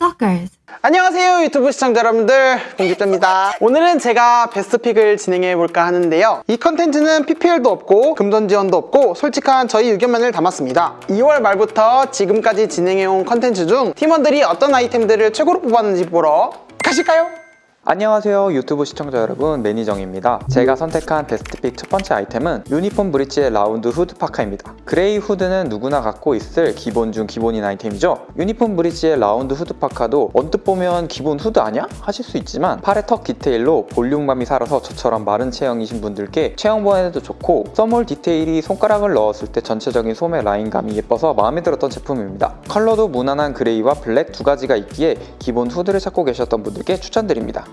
Stalkers. 안녕하세요 유튜브 시청자 여러분들 공주입니다 오늘은 제가 best pick을 진행해 볼까 하는데요 이 컨텐츠는 PPL도 없고 금전 지원도 없고 솔직한 저희 의견만을 담았습니다 2월 말부터 지금까지 진행해 온 컨텐츠 중 팀원들이 어떤 아이템들을 최고로 뽑았는지 보러 가실까요? 안녕하세요 유튜브 시청자 여러분. 매니정입니다. 제가 선택한 best pick 첫 번째 아이템은 유니폼 브릿지의 라운드 후드 파카입니다. gray 후드는 누구나 갖고 있을 기본 중 기본인 아이템이죠. 유니폼 브릿지의 라운드 후드 파카도 언뜻 보면 기본 후드 아냐? 하실 수 있지만 팔의 tuck 디테일로 볼륨감이 살아서 저처럼 마른 체형이신 분들께 체형 보완에도 좋고 thumb hole 디테일이 손가락을 넣었을 때 전체적인 소매 라인감이 예뻐서 마음에 들었던 제품입니다. 컬러도 무난한 gray와 black 두 가지가 있기에 기본 후드를 찾고 계셨던 분들께 추천드립니다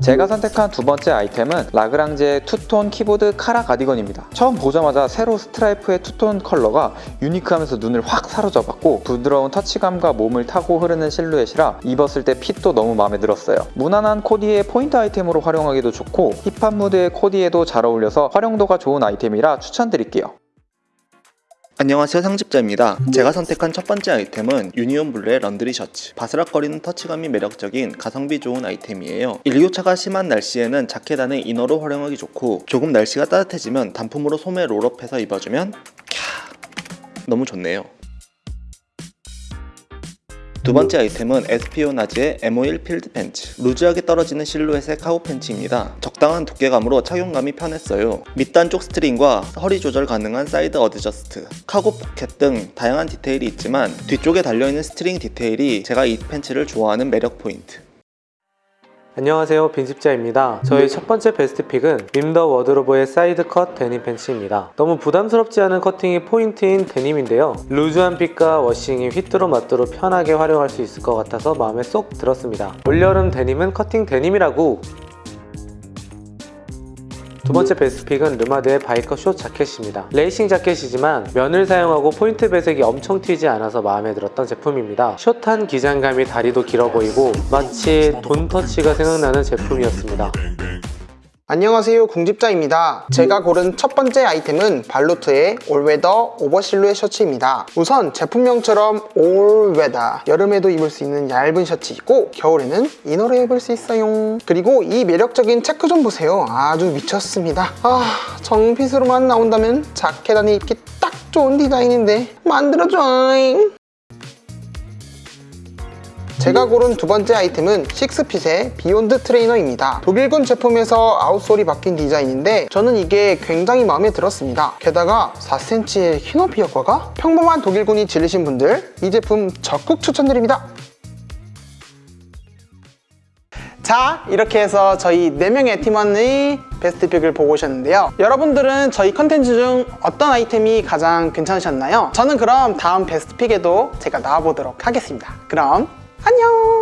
제가 선택한 두 번째 아이템은 라그랑제의 투톤 키보드 카라 가디건입니다. 처음 보자마자 세로 스트라이프의 투톤 컬러가 unique하면서 눈을 확 사로잡았고 부드러운 터치감과 몸을 타고 흐르는 실루엣이라 입었을 때 fit도 너무 마음에 들었어요. 무난한 코디의 포인트 아이템으로 활용하기도 좋고 힙합 무드의 코디에도 잘 어울려서 활용도가 좋은 아이템이라 추천드릴게요. 안녕하세요 상집자입니다. 제가 선택한 첫 번째 아이템은 유니온 블루의 laundry 셔츠. 바스락거리는 터치감이 매력적인 가성비 좋은 아이템이에요. 일교차가 심한 날씨에는 자켓 안에 inner로 활용하기 좋고 조금 날씨가 따뜻해지면 단품으로 소매 roll up해서 입어주면 캬 너무 좋네요 두 번째 아이템은 에스피오나즈의 M51 field 팬츠. loose하게 떨어지는 실루엣의 카고 팬츠입니다. 적당한 두께감으로 착용감이 편했어요. 밑단 쪽 string과 허리 조절 가능한 side adjust cargo 포켓 등 다양한 디테일이 있지만 뒤쪽에 달려있는 string 디테일이 제가 이 팬츠를 좋아하는 매력 포인트 안녕하세요. 빈집자입니다. 저희 첫 번째 best pick은 밈더 워드로브의 side cut 데님 팬츠입니다. 너무 부담스럽지 않은 커팅이 포인트인 데님인데요. loose한 fit과 washing이 휘뚜루 마뚜루 편하게 활용할 수 있을 것 같아서 마음에 쏙 들었습니다. 올여름 데님은 커팅 데님이라고 두 번째 best pick은 르마드의 biker short 자켓입니다. 레이싱 자켓이지만 면을 사용하고 포인트 배색이 엄청 튀지 않아서 마음에 들었던 제품입니다. 숏한 기장감이 다리도 길어 보이고 마치 don't touch가 생각나는 제품이었습니다. 안녕하세요 궁집자입니다. 제가 고른 첫 번째 아이템은 발로트의 all weather over실루엣 셔츠입니다. 우선 제품명처럼 all weather 여름에도 입을 수 있는 얇은 셔츠이고 겨울에는 inner로 입을 수 있어요. 그리고 이 매력적인 체크 좀 보세요. 아주 미쳤습니다. 아 정fit으로만 나온다면 자켓 안에 입기 딱 좋은 디자인인데 만들어줘잉 제가 고른 두 번째 아이템은 식스핏의 beyond trainer입니다. 독일군 제품에서 outsole이 바뀐 디자인인데 저는 이게 굉장히 마음에 들었습니다. 게다가 4cm의 키높이 효과가 평범한 독일군이 질리신 분들 이 제품 적극 추천드립니다. 자 이렇게 해서 저희 4명의 팀원의 베스트 픽을 보고 오셨는데요 여러분들은 저희 컨텐츠 중 어떤 아이템이 가장 괜찮으셨나요? 저는 그럼 다음 베스트 픽에도 제가 나와보도록 하겠습니다 그럼 안녕